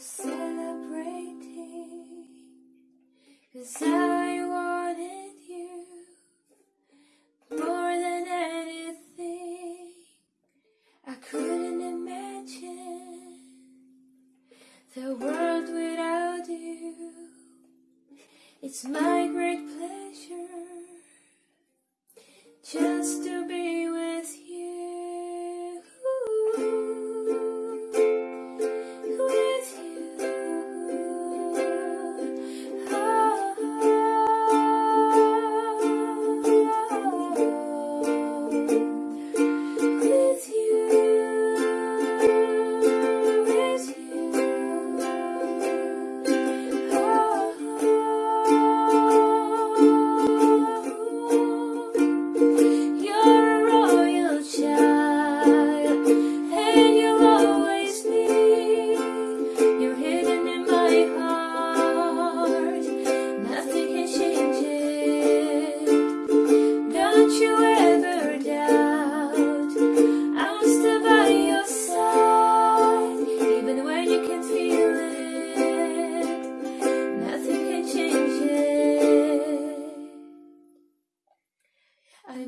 celebrating Cause I wanted you more than anything. I couldn't imagine the world without you. It's my great pleasure just to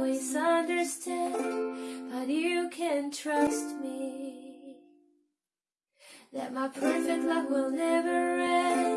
always understand, but you can trust me that my perfect love will never end.